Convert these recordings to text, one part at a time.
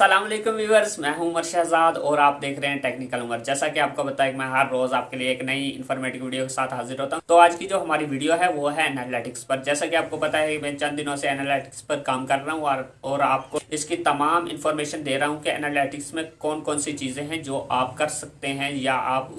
अस्सलाम वालेकुम व्यूअर्स मैं हूँ उमर शहजाद और आप देख रहे हैं टेक्निकल उमर। जैसा कि आपको बताया कि मैं हर रोज आपके लिए एक नई इन्फॉर्मेटिव वीडियो के साथ हाजिर होता हूँ। तो आज की जो हमारी वीडियो है वो है एनालिटिक्स पर। जैसा कि आपको पता है कि मैं चंद दिनों से एनालिटिक्स पर काम कर रहा हूँ और, और आपको इसकी तमाम इन्फॉर्मेशन दे रहा हूँ कि एनालिटिक्स में कौन कौन सी चीज़ें हैं जो आप कर सकते हैं या आप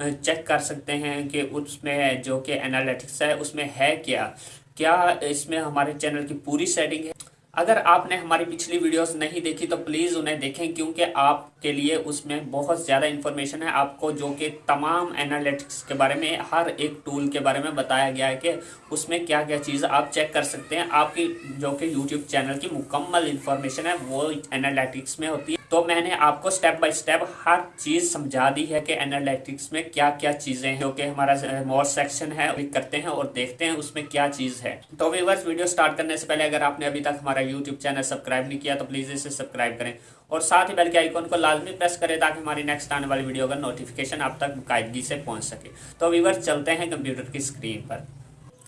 चेक कर सकते हैं कि उसमें जो कि एनालिटिक्स है उसमें है क्या? क्या इसमें हमारे चैनल की पूरी सेटिंग है? अगर आपने हमारी पिछली वीडियोस नहीं देखी तो प्लीज़ उन्हें देखें, क्योंकि आपके लिए उसमें बहुत ज़्यादा इन्फॉर्मेशन है। आपको जो कि तमाम एनालिटिक्स के बारे में, हर एक टूल के बारे में बताया गया है कि उसमें क्या क्या चीज़ आप चेक कर सकते हैं। आपकी जो कि यूट्यूब चैनल की मुकम्मल इन्फॉर्मेशन है, वो एनालिटिक्स में होती है। तो मैंने आपको स्टेप बाय स्टेप हर चीज़ समझा दी है कि एनालिटिक्स में क्या क्या चीज़ें हैं, जो कि हमारा मोर सेक्शन है क्लिक करते हैं और देखते हैं उसमें क्या चीज़ है। तो व्यूवर्स वीडियो स्टार्ट करने से पहले अगर आपने अभी तक हमारा यूट्यूब चैनल सब्सक्राइब नहीं किया तो प्लीज़ इसे सब्सक्राइब करें। और साथ ही बेल के आइकॉन को लाजमी प्रेस करें ताकि हमारी नेक्स्ट आने वाली वीडियो का नोटिफिकेशन आप तक बाकायदगी से पहुँच सके। तो व्यूवर्स चलते हैं कंप्यूटर की स्क्रीन पर।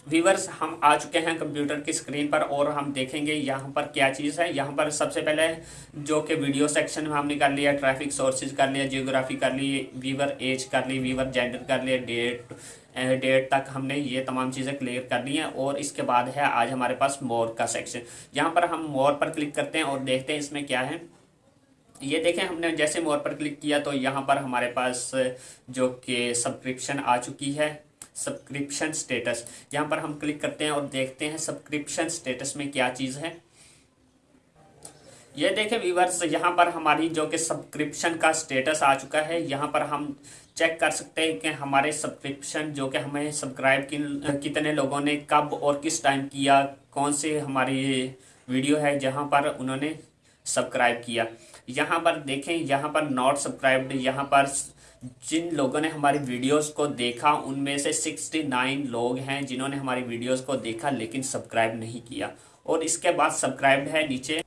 व्यूवर्स हम आ चुके हैं कंप्यूटर की स्क्रीन पर और हम देखेंगे यहाँ पर क्या चीज़ है। यहाँ पर सबसे पहले जो कि वीडियो सेक्शन में हमने कर लिया ट्रैफ़िक सोर्सेज कर लिया जियोग्राफी कर ली वीवर एज कर ली वीवर जेंडर कर लिया डेट डेट तक हमने ये तमाम चीज़ें क्लियर कर ली हैं और इसके बाद है आज हमारे पास मोर का सेक्शन यहाँ पर हम मोर पर क्लिक करते हैं और देखते हैं इसमें क्या है। ये देखें, हमने जैसे मोर पर क्लिक किया तो यहाँ पर हमारे पास जो कि सब्सक्रिप्शन आ चुकी है। सब्सक्रिप्शन स्टेटस यहाँ पर हम क्लिक करते हैं और देखते हैं सब्सक्रिप्शन स्टेटस में क्या चीज़ है। ये देखें व्यूवर्स यहाँ पर हमारी जो कि सब्सक्रिप्शन का स्टेटस आ चुका है। यहाँ पर हम चेक कर सकते हैं कि हमारे सब्सक्रिप्शन जो कि हमें सब्सक्राइब किन, कितने लोगों ने कब और किस टाइम किया, कौन से हमारी वीडियो है जहाँ पर उन्होंने सब्सक्राइब किया। यहाँ पर देखें, यहाँ पर नॉट सब्सक्राइब्ड यहाँ पर जिन लोगों ने हमारी वीडियोस को देखा, उनमें से 69 लोग हैं जिन्होंने हमारी वीडियोस को देखा लेकिन सब्सक्राइब नहीं किया। और इसके बाद सब्सक्राइब है नीचे।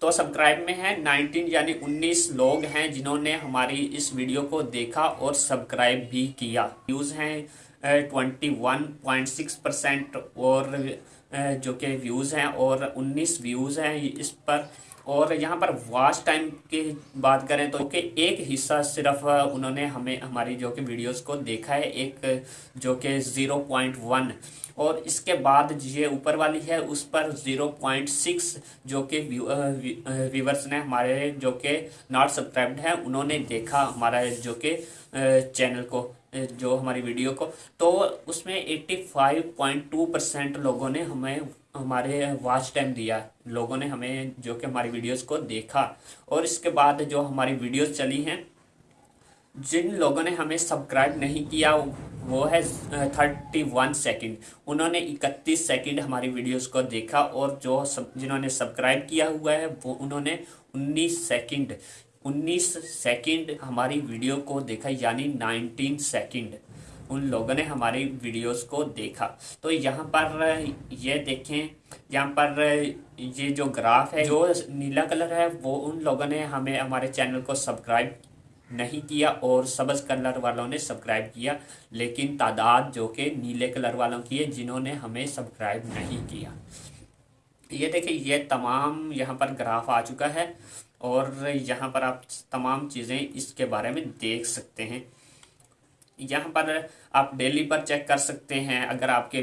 तो सब्सक्राइब में है 19 यानी 19 लोग हैं जिन्होंने हमारी इस वीडियो को देखा और सब्सक्राइब भी किया। व्यूज़ हैं twenty one point six percent और जो कि व्यूज़ हैं और 19 व्यूज़ हैं। इस पर और यहाँ पर वॉच टाइम की बात करें तो कि एक हिस्सा सिर्फ़ उन्होंने हमें, हमारी जो कि वीडियोस को देखा है, एक, जो कि ज़ीरो पॉइंट वन और इसके बाद ये ऊपर वाली है, उस पर ज़ीरो पॉइंट सिक्स जो कि व्यूवर्स ने हमारे जो कि नॉट सब्सक्राइब्ड है, उन्होंने देखा हमारा जो कि चैनल को जो हमारी वीडियो को। तो उसमें eighty five point two percent लोगों ने हमें हमारे वॉच टाइम दिया। लोगों ने हमें जो कि हमारी वीडियोस को देखा। और इसके बाद जो हमारी वीडियोस चली हैं, जिन लोगों ने हमें सब्सक्राइब नहीं किया, वो है थर्टी वन सेकेंड उन्होंने इकतीस सेकेंड हमारी वीडियोस को देखा और जो सब, जिन्होंने सब्सक्राइब किया हुआ है, वो उन्होंने उन्नीस सेकेंड उन्नीस सेकेंड हमारी वीडियो को देखा, यानी नाइनटीन सेकेंड उन लोगों ने हमारी वीडियोस को देखा। तो यहाँ पर ये देखें, यहाँ पर ये जो ग्राफ है, जो नीला कलर है, वो उन लोगों ने हमें, हमारे चैनल को सब्सक्राइब नहीं किया और सब्ज कलर वालों ने सब्सक्राइब किया, लेकिन तादाद जो कि नीले कलर वालों की है, जिन्होंने हमें सब्सक्राइब नहीं किया। ये देखिए ये तमाम यहाँ पर ग्राफ आ चुका है और यहाँ पर आप तमाम चीज़ें इसके बारे में देख सकते हैं। यहाँ पर आप डेली पर चेक कर सकते हैं। अगर आपके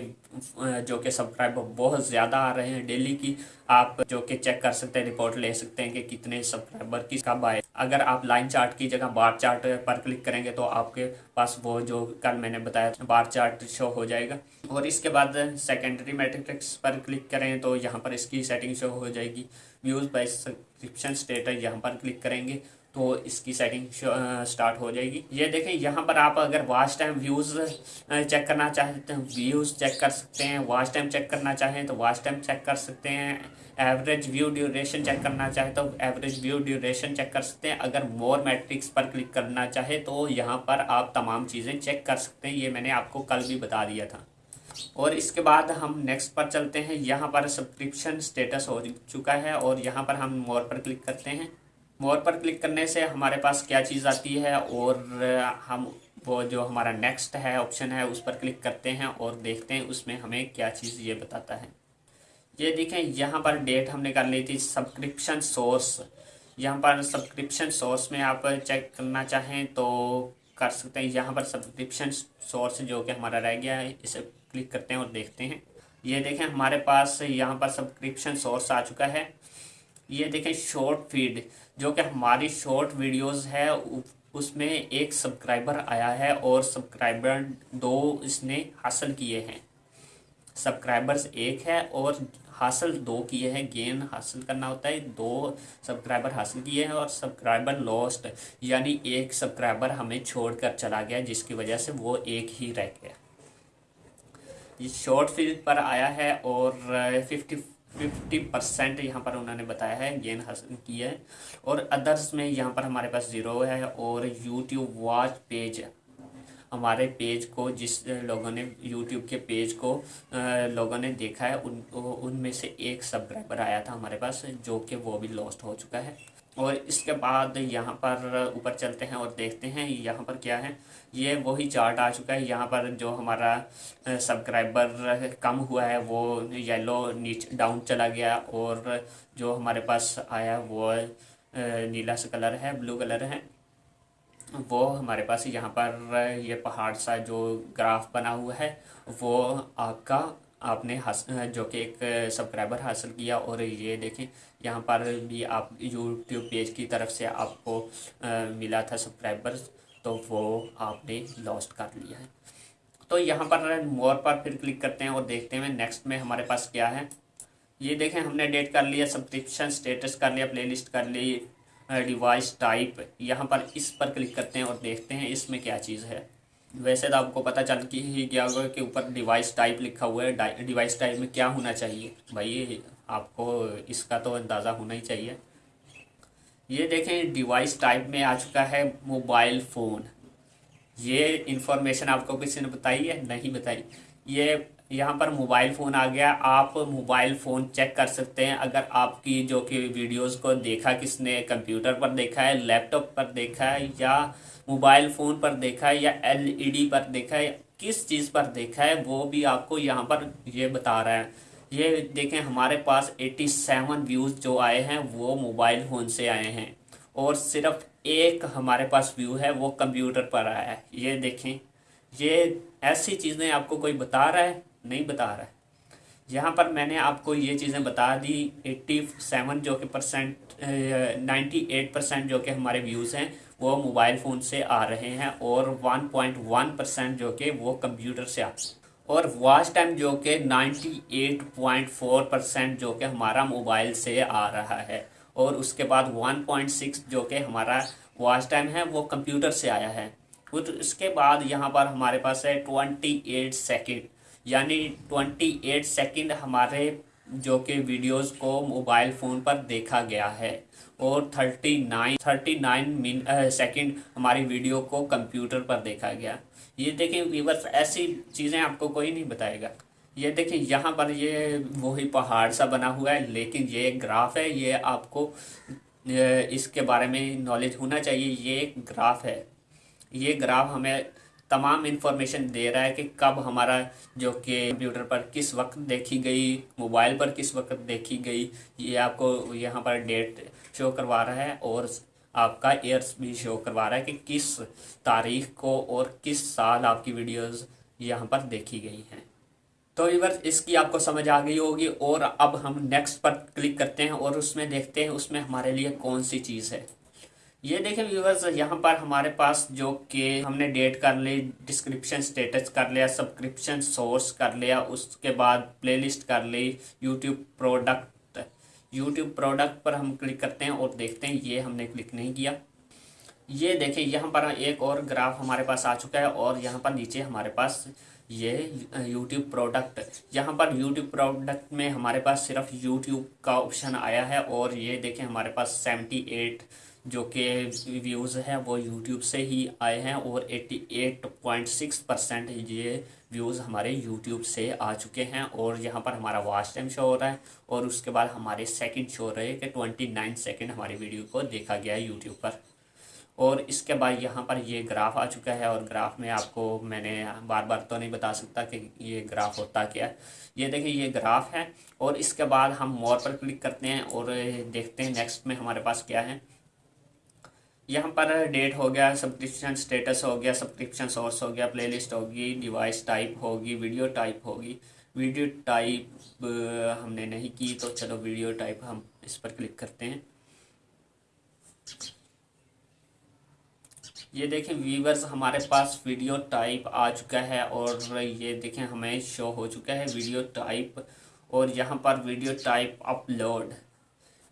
जो कि सब्सक्राइबर बहुत ज़्यादा आ रहे हैं डेली की, आप जो कि चेक कर सकते हैं रिपोर्ट ले सकते हैं कि कितने सब्सक्राइबर किस कब आए अगर आप लाइन चार्ट की जगह बार चार्ट पर क्लिक करेंगे तो आपके पास वो जो कल मैंने बताया बार चार्ट शो हो जाएगा। और इसके बाद सेकेंडरी मेट्रिक्स पर क्लिक करें तो यहाँ पर इसकी सेटिंग शो हो जाएगी। व्यूज़ बाई सब्सक्रिप्शन स्टेटस यहाँ पर क्लिक करेंगे। तो इसकी सेटिंग स्टार्ट हो जाएगी। ये देखें यहाँ पर आप अगर वॉच टाइम व्यूज़ चेक करना चाहते हैं व्यूज़ चेक कर सकते हैं। वॉच टाइम चेक करना चाहें तो वॉच टाइम चेक कर सकते हैं। एवरेज व्यू ड्यूरेशन चेक करना चाहे तो एवरेज व्यू ड्यूरेशन चेक कर सकते हैं। अगर मोर मैट्रिक्स पर क्लिक करना चाहे तो यहाँ पर आप तमाम चीज़ें चेक कर सकते हैं। ये मैंने आपको कल भी बता दिया था। और इसके बाद हम नेक्स्ट पर चलते हैं। यहाँ पर सब्सक्रिप्शन स्टेटस हो चुका है और यहाँ पर हम मोर पर क्लिक करते हैं। मोर पर क्लिक करने से हमारे पास क्या चीज़ आती है और हम वो जो हमारा नेक्स्ट है ऑप्शन है, उस पर क्लिक करते हैं और देखते हैं उसमें हमें क्या चीज़ ये बताता है। ये देखें, यहाँ पर डेट हमने कर ली थी सब्सक्रिप्शन सोर्स यहाँ पर सब्सक्रिप्शन सोर्स में आप चेक करना चाहें तो कर सकते हैं। यहाँ पर सब्सक्रिप्शन सोर्स जो कि हमारा रह गया है, इसे क्लिक करते हैं और देखते हैं। ये देखें, हमारे पास यहाँ पर सब्सक्रिप्शन सोर्स आ चुका है। ये देखें शॉर्ट फ़ीड जो कि हमारी शॉर्ट वीडियोस है उसमें एक सब्सक्राइबर आया है और सब्सक्राइबर दो इसने हासिल किए हैं। सब्सक्राइबर्स एक है और हासिल दो किए हैं। गेन हासिल करना होता है, दो सब्सक्राइबर हासिल किए हैं और सब्सक्राइबर लॉस्ट यानी एक सब्सक्राइबर हमें छोड़कर चला गया, जिसकी वजह से वो एक ही रह गया। ये शॉर्ट फ़िल्म पर आया है और फिफ्टी फिफ्टी परसेंट यहाँ पर उन्होंने बताया है, गेन हासिल किया है। और अदर्स में यहाँ पर हमारे पास ज़ीरो है और यूट्यूब वॉच पेज हमारे पेज को जिस लोगों ने यूट्यूब के पेज को लोगों ने देखा है, उन, उनमें से एक सब्सक्राइबर आया था हमारे पास, जो कि वो भी लॉस्ट हो चुका है। और इसके बाद यहाँ पर ऊपर चलते हैं और देखते हैं यहाँ पर क्या है। ये वही चार्ट आ चुका है। यहाँ पर जो हमारा सब्सक्राइबर कम हुआ है, वो येलो नीचे डाउन चला गया और जो हमारे पास आया वो नीला सा कलर है ब्लू कलर है। वो हमारे पास यहाँ पर ये पहाड़ सा जो ग्राफ बना हुआ है, वो आपका आपने जो कि एक सब्सक्राइबर हासिल किया और ये देखें, यहाँ पर भी आप यूट्यूब पेज की तरफ़ से आपको मिला था सब्सक्राइबर तो वो आपने लॉस्ट कर लिया है। तो यहाँ पर मोर पर फिर क्लिक करते हैं और देखते हैं नेक्स्ट में हमारे पास क्या है। ये देखें, हमने डेट कर लिया सब्सक्रिप्शन स्टेटस कर लिया प्लेलिस्ट कर ली डिवाइस टाइप यहाँ पर इस पर क्लिक करते हैं और देखते हैं इसमें क्या चीज़ है। वैसे तो आपको पता चल कि ही गया होगा कि ऊपर डिवाइस टाइप लिखा हुआ है डिवाइस टाइप में क्या होना चाहिए। भाई आपको इसका तो अंदाज़ा होना ही चाहिए। ये देखें डिवाइस टाइप में आ चुका है मोबाइल फ़ोन ये इन्फॉर्मेशन आपको किसी ने बताई है? नहीं बताई। ये यहाँ पर मोबाइल फ़ोन आ गया। आप मोबाइल फ़ोन चेक कर सकते हैं। अगर आपकी जो कि वीडियोस को देखा किसने, कंप्यूटर पर देखा है, लैपटॉप पर देखा है, या मोबाइल फ़ोन पर देखा है, या एलईडी पर देखा है किस चीज़ पर देखा है, वो भी आपको यहाँ पर ये बता रहा है। ये देखें, हमारे पास 87 व्यूज़ जो आए हैं, वो मोबाइल फ़ोन से आए हैं। और सिर्फ़ एक हमारे पास व्यू है, वो कंप्यूटर पर आया है। ये देखें, ये ऐसी चीज़ें आपको कोई बता रहा है? नहीं बता रहा है। यहाँ पर मैंने आपको ये चीज़ें बता दी एट्टी सेवन जो कि परसेंट नाइन्टी एट परसेंट जो कि हमारे व्यूज़ हैं, वो मोबाइल फ़ोन से आ रहे हैं और वन पॉइंट वन परसेंट जो कि वो कंप्यूटर से हैं। और वॉच टाइम जो कि ninety eight point four percent जो कि हमारा मोबाइल से आ रहा है और उसके बाद वन पॉइंट सिक्स जो कि हमारा वॉच टाइम है, वो कंप्यूटर से आया है। उसके बाद यहाँ पर हमारे पास है ट्वेंटी एट सेकेंड यानी ट्वेंटी एट सेकेंड हमारे जो कि वीडियोस को मोबाइल फ़ोन पर देखा गया है और thirty nine thirty nine min second हमारी वीडियो को कंप्यूटर पर देखा गया। ये देखें वीवर्स ऐसी चीज़ें आपको कोई नहीं बताएगा। ये देखें यहाँ पर ये वही पहाड़ सा बना हुआ है, लेकिन ये एक ग्राफ है, ये आपको इसके बारे में नॉलेज होना चाहिए। ये एक ग्राफ है। ये ग्राफ हमें तमाम इन्फॉर्मेशन दे रहा है कि कब हमारा जो कि कंप्यूटर पर किस वक्त देखी गई मोबाइल पर किस वक्त देखी गई, ये आपको यहाँ पर डेट शो करवा रहा है और आपका ईयर्स भी शो करवा रहा है कि किस तारीख को और किस साल आपकी वीडियोस यहाँ पर देखी गई हैं। तो वीवर्स इसकी आपको समझ आ गई होगी और अब हम नेक्स्ट पर क्लिक करते हैं और उसमें देखते हैं उसमें हमारे लिए कौन सी चीज़ है। ये देखें व्यूवर्स यहाँ पर हमारे पास जो कि हमने डेट कर ली डिस्क्रिप्शन स्टेटस कर लिया सब्सक्रिप्शन सोर्स कर लिया, उसके बाद प्लेलिस्ट कर ली यूट्यूब प्रोडक्ट यूट्यूब प्रोडक्ट पर हम क्लिक करते हैं और देखते हैं, ये हमने क्लिक नहीं किया। ये देखें यहाँ पर एक और ग्राफ हमारे पास आ चुका है और यहाँ पर नीचे हमारे पास ये यूट्यूब प्रोडक्ट यहाँ पर यूट्यूब प्रोडक्ट में हमारे पास सिर्फ़ यूट्यूब का ऑप्शन आया है और ये देखें हमारे पास सेवेंटी एट जो कि व्यूज़ हैं, वो यूट्यूब से ही आए हैं और 88.6 परसेंट ये व्यूज़ हमारे यूट्यूब से आ चुके हैं और यहाँ पर हमारा वॉच टाइम शो हो रहा है और उसके बाद हमारे सेकंड शो रहे कि 29 सेकंड हमारी वीडियो को देखा गया है यूट्यूब पर। और इसके बाद यहाँ पर ये ग्राफ आ चुका है और ग्राफ में आपको मैंने बार बार तो नहीं बता सकता कि ये ग्राफ होता क्या है। ये देखिए, ये ग्राफ है और इसके बाद हम मोर पर क्लिक करते हैं और देखते हैं नेक्स्ट में हमारे पास क्या है। यहाँ पर डेट हो गया सब्सक्रिप्शन स्टेटस हो गया सब्सक्रिप्शन सोर्स हो गया प्लेलिस्ट होगी डिवाइस टाइप होगी वीडियो टाइप होगी। वीडियो टाइप हमने नहीं की तो चलो वीडियो टाइप हम इस पर क्लिक करते हैं। ये देखें व्यूवर्स हमारे पास वीडियो टाइप आ चुका है और ये देखें, हमें शो हो चुका है वीडियो टाइप और यहाँ पर वीडियो टाइप अपलोड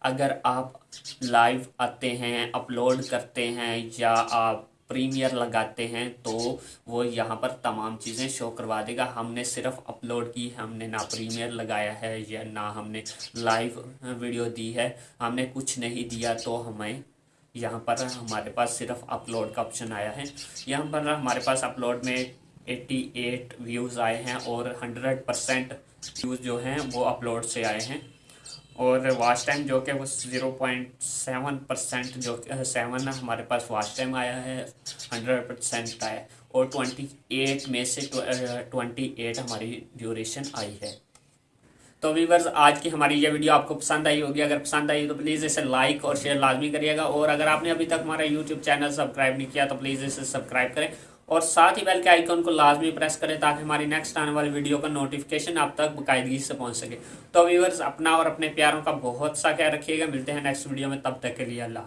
अगर आप लाइव आते हैं अपलोड करते हैं या आप प्रीमियर लगाते हैं तो वो यहाँ पर तमाम चीज़ें शो करवा देगा। हमने सिर्फ़ अपलोड की, हमने ना प्रीमियर लगाया है या ना हमने लाइव वीडियो दी है। हमने कुछ नहीं दिया तो हमें यहाँ पर हमारे पास सिर्फ़ अपलोड का ऑप्शन आया है। यहाँ पर हमारे पास अपलोड में 88 व्यूज़ आए हैं और 100 परसेंट व्यूज़ जो हैं वो अपलोड से आए हैं। और वाच टाइम जो कि वो ज़ीरो पॉइंट सेवन परसेंट जो सेवन हमारे पास वाच टाइम आया है हंड्रेड परसेंट का है और ट्वेंटी एट में से ट्वेंटी एट हमारी ड्यूरेशन आई है। तो वीवर्स आज की हमारी ये वीडियो आपको पसंद आई होगी। अगर पसंद आई तो प्लीज़ इसे लाइक और शेयर लाजमी करिएगा। और अगर आपने अभी तक हमारा यूट्यूब चैनल सब्सक्राइब नहीं किया तो प्लीज़ इसे सब्सक्राइब करें। और साथ ही बेल के आइकॉन को लाजमी प्रेस करें ताकि हमारी नेक्स्ट आने वाली वीडियो का नोटिफिकेशन आप तक बाकायदगी से पहुँच सके। तो व्यूवर्स अपना और अपने प्यारों का बहुत सा ख्याल रखिएगा। मिलते हैं नेक्स्ट वीडियो में, तब तक के लिए अल्लाह